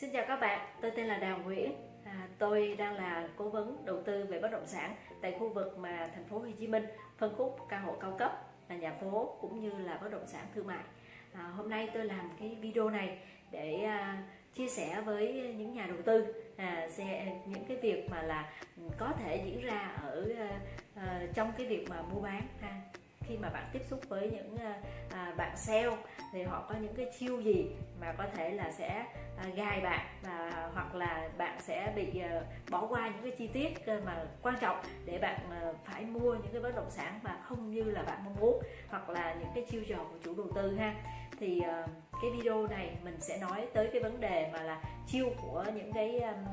Xin chào các bạn, tôi tên là Đào Nguyễn. À, tôi đang là cố vấn đầu tư về bất động sản tại khu vực mà thành phố Hồ Chí Minh phân khúc căn hộ cao cấp là nhà phố cũng như là bất động sản thương mại. À, hôm nay tôi làm cái video này để à, chia sẻ với những nhà đầu tư à, sẽ những cái việc mà là có thể diễn ra ở à, à, trong cái việc mà mua bán ha khi mà bạn tiếp xúc với những à, à, bạn sale thì họ có những cái chiêu gì mà có thể là sẽ à, gài bạn và hoặc là bạn sẽ bị à, bỏ qua những cái chi tiết à, mà quan trọng để bạn à, phải mua những cái bất động sản mà không như là bạn mong muốn hoặc là những cái chiêu trò của chủ đầu tư ha. Thì à, cái video này mình sẽ nói tới cái vấn đề mà là chiêu của những cái um,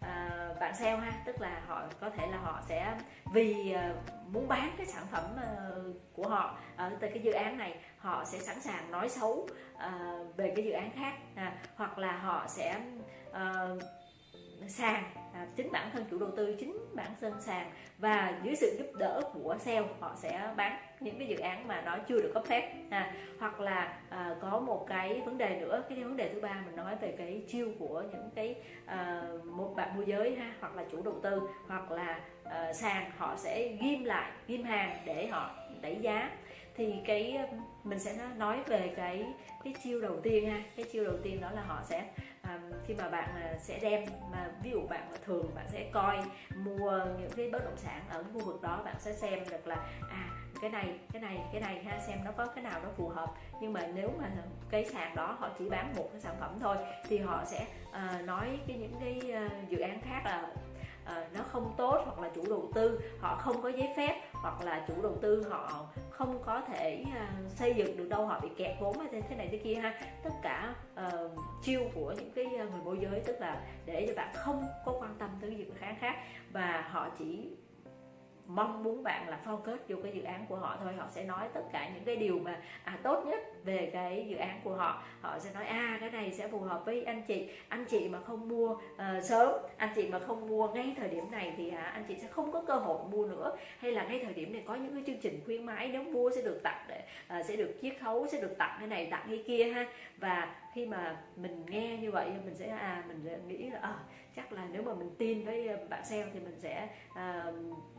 À, bạn sale ha tức là họ có thể là họ sẽ vì uh, muốn bán cái sản phẩm uh, của họ ở từ cái dự án này họ sẽ sẵn sàng nói xấu uh, về cái dự án khác à, hoặc là họ sẽ uh, sàn. À, chính bản thân chủ đầu tư chính bản thân sàn. Và dưới sự giúp đỡ của sale họ sẽ bán những cái dự án mà nó chưa được cấp phép. À, hoặc là à, có một cái vấn đề nữa cái vấn đề thứ ba mình nói về cái chiêu của những cái à, một bạn môi giới ha hoặc là chủ đầu tư hoặc là à, sàn họ sẽ ghim lại ghim hàng để họ đẩy giá thì cái ờ, mình sẽ nói về cái cái chiêu đầu tiên ha. Cái chiêu đầu tiên đó là họ sẽ à, khi mà bạn ờ, sẽ đem mà ví dụ bạn thường bạn sẽ coi mua những cái bất động sản ở khu vực đó bạn sẽ xem được là à cái này cái này cái này ha xem nó có cái nào nó phù hợp. Nhưng mà nếu mà cái sàn đó họ chỉ bán một cái sản phẩm thôi thì họ sẽ uh, nói cái những cái uh, dự án khác là uh, nó không tốt hoặc là chủ đầu tư họ không có giấy phép hoặc là chủ đầu tư họ không có thể uh, xây dựng được đâu họ bị kẹt vốn hay thế này thế kia ha. Tất cả uh, chiêu của những cái người môi giới tức là để cho bạn không có quan tâm tới dự khán khác. Và họ chỉ mong muốn bạn là focus vô cái dự án của họ thôi. Họ sẽ nói tất cả những cái điều mà à, tốt nhất về cái dự án của họ. Họ sẽ nói à cái này sẽ phù hợp với anh chị. Anh chị mà không mua uh, sớm anh chị mà không mua ngay thời điểm này thì à, anh chị sẽ không có cơ hội mua nữa. Hay là ngay thời điểm này có những cái chương trình khuyến mãi nếu mua sẽ được tặng để uh, sẽ được chiết khấu sẽ được tặng cái này tặng cái kia ha. Và khi mà mình nghe như vậy mình sẽ à mình sẽ nghĩ là à, chắc là nếu mà mình tin với bạn sale thì mình sẽ à,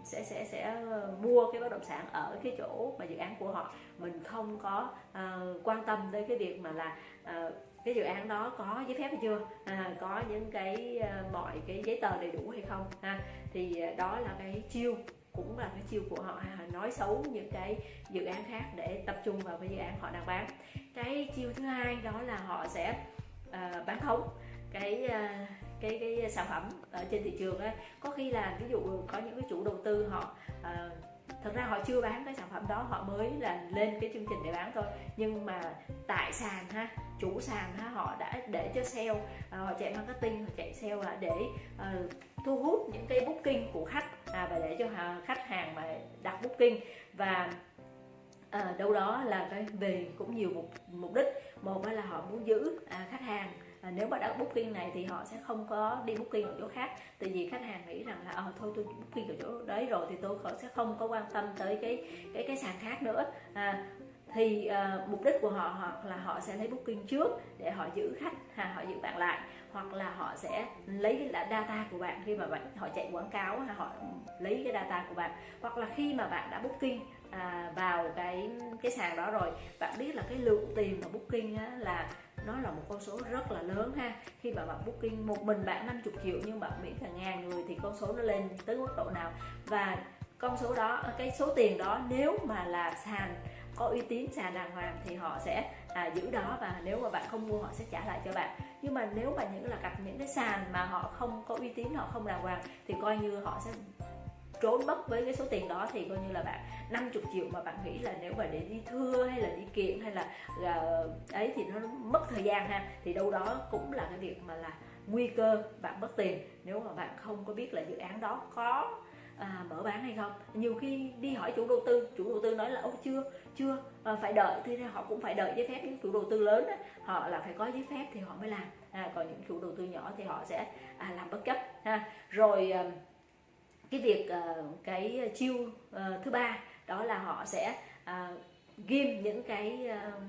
sẽ sẽ sẽ mua cái bất động sản ở cái chỗ mà dự án của họ. Mình không có à, quan tâm tới cái việc mà là à, cái dự án đó có giấy phép hay chưa à, có những cái à, mọi cái giấy tờ đầy đủ hay không ha. Thì đó là cái chiêu cũng là cái chiêu của họ nói xấu những cái dự án khác để tập trung vào cái dự án họ đang bán cái chiêu thứ hai đó là họ sẽ uh, bán khống cái uh, cái cái sản phẩm ở trên thị trường ấy. có khi là ví dụ có những cái chủ đầu tư họ uh, thật ra họ chưa bán cái sản phẩm đó họ mới là lên cái chương trình để bán thôi. Nhưng mà tại sàn ha chủ sàn ha họ đã để cho sale à, họ chạy marketing họ chạy sale là để uh, thu hút những cái booking của khách à, và để cho khách hàng mà đặt booking. Và à, đâu đó là cái về cũng nhiều mục mục đích. Một là họ muốn giữ à, khách hàng à, nếu mà đã booking này thì họ sẽ không có đi booking ở chỗ khác. Tại vì khách hàng nghĩ rằng là ờ thôi tôi booking ở chỗ đấy rồi thì tôi sẽ không có quan tâm tới cái cái cái sàn khác nữa. À, thì uh, mục đích của họ hoặc là họ sẽ lấy booking trước để họ giữ khách ha họ giữ bạn lại. Hoặc là họ sẽ lấy cái data của bạn khi mà bạn họ chạy quảng cáo ha họ lấy cái data của bạn. Hoặc là khi mà bạn đã booking à, vào cái cái sàn đó rồi bạn biết là cái lượng tiền mà booking á, là nó là một con số rất là lớn ha. Khi mà bạn booking một mình bạn 50 triệu nhưng bạn miễn cả ngàn người thì con số nó lên tới mức độ nào? Và con số đó cái số tiền đó nếu mà là sàn có uy tín sàn đàng hoàng thì họ sẽ à, giữ đó và nếu mà bạn không mua họ sẽ trả lại cho bạn. Nhưng mà nếu mà những là gặp những cái sàn mà họ không có uy tín họ không đàng hoàng thì coi như họ sẽ trốn mất với cái số tiền đó thì coi như là bạn 50 triệu mà bạn nghĩ là nếu mà để đi thưa hay là đi kiện hay là, là ấy thì nó mất thời gian ha. Thì đâu đó cũng là cái việc mà là nguy cơ bạn mất tiền. Nếu mà bạn không có biết là dự án đó có à, mở bán hay không. Nhiều khi đi hỏi chủ đầu tư chủ đầu tư nói là ô chưa chưa à, phải đợi. Thì họ cũng phải đợi giấy phép. Những chủ đầu tư lớn đó, họ là phải có giấy phép thì họ mới làm. À, còn những chủ đầu tư nhỏ thì họ sẽ à, làm bất chấp ha. Rồi à, cái việc uh, cái chiêu uh, thứ ba đó là họ sẽ uh, ghim những cái uh,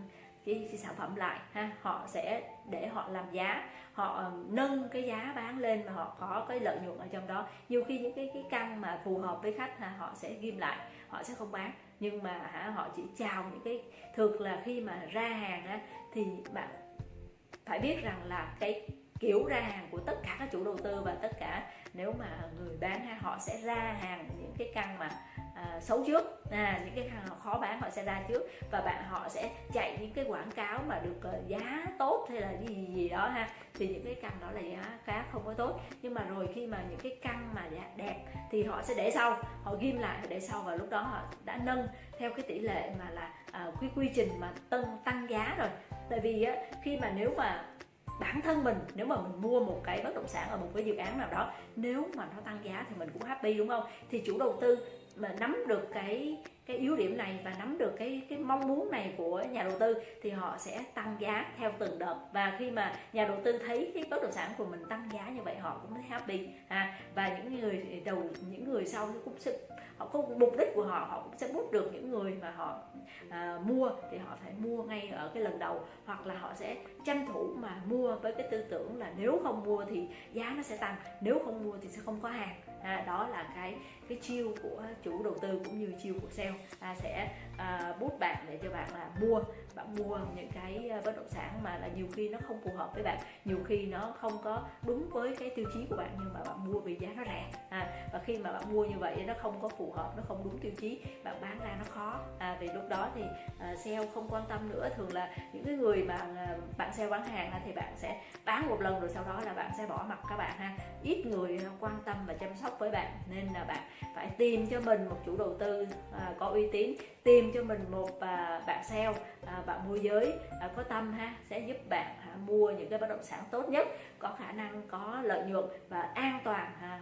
cái, cái sản phẩm lại ha. Họ sẽ để họ làm giá họ nâng cái giá bán lên mà họ có cái lợi nhuận ở trong đó. Nhiều khi những cái cái căn mà phù hợp với khách ha, họ sẽ ghim lại họ sẽ không bán. Nhưng mà ha, họ chỉ chào những cái thực là khi mà ra hàng ha, thì bạn phải biết rằng là cái kiểu ra hàng của tất cả các chủ đầu tư và tất cả nếu mà người bán ha, họ sẽ ra hàng những cái căn mà à, xấu trước. À, những cái căn khó bán họ sẽ ra trước và bạn họ sẽ chạy những cái quảng cáo mà được uh, giá tốt hay là gì gì, đó ha. Thì những cái căn đó là giá khá không có tốt. Nhưng mà rồi khi mà những cái căn mà đẹp thì họ sẽ để sau họ ghim lại để sau và lúc đó họ đã nâng theo cái tỷ lệ mà là uh, quy quy trình mà tăng tăng giá rồi. Tại vì á, khi mà nếu mà bản thân mình, nếu mà mình mua một cái bất động sản ở một cái dự án nào đó, nếu mà nó tăng giá thì mình cũng happy, đúng không? Thì chủ đầu tư mà nắm được cái cái yếu điểm này và nắm được cái cái mong muốn này của nhà đầu tư thì họ sẽ tăng giá theo từng đợt. Và khi mà nhà đầu tư thấy cái bất động sản của mình tăng giá như vậy họ cũng thấy happy à, và những người đầu những người sau cũng sẽ họ có mục đích của họ họ cũng sẽ bút được những người mà họ à, mua thì họ phải mua ngay ở cái lần đầu. Hoặc là họ sẽ tranh thủ mà mua với cái tư tưởng là nếu không mua thì giá nó sẽ tăng nếu không mua thì sẽ không có hàng à, đó là cái cái chiêu của chủ đầu tư cũng như chiêu của sale. À, sẽ à, bút bạn để cho bạn là mua bạn mua những cái à, bất động sản mà là nhiều khi nó không phù hợp với bạn. Nhiều khi nó không có đúng với cái tiêu chí của bạn nhưng mà bạn mua vì giá nó rẻ. À, và khi mà bạn mua như vậy nó không có phù hợp nó không đúng tiêu chí bạn bán ra nó khó. À, vì lúc đó thì à, sale không quan tâm nữa. Thường là những cái người mà à, bạn sale bán hàng thì bạn sẽ bán một lần rồi sau đó là bạn sẽ bỏ mặt các bạn ha. Ít người quan tâm và chăm sóc với bạn nên là bạn phải tìm cho mình một chủ đầu tư à, có uy tín tìm cho mình một à, bạn sale à, bạn môi giới à, có tâm ha sẽ giúp bạn mua những cái bất động sản tốt nhất có khả năng có lợi nhuận và an toàn ha,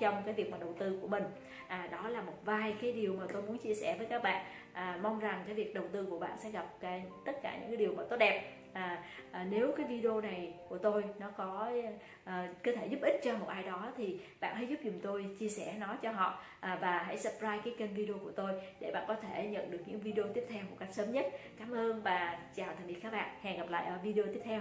trong cái việc mà đầu tư của mình. À, đó là một vài cái điều mà tôi muốn chia sẻ với các bạn. À, mong rằng cái việc đầu tư của bạn sẽ gặp cái tất cả những cái điều mà tốt đẹp à, à, nếu cái video này của tôi nó có à, có thể giúp ích cho một ai đó thì bạn hãy giúp dùm tôi chia sẻ nó cho họ. À, và hãy subscribe cái kênh video của tôi để bạn có thể nhận được những video tiếp theo một cách sớm nhất. Cảm ơn và chào tạm biệt các bạn. Hẹn gặp lại ở video tiếp theo.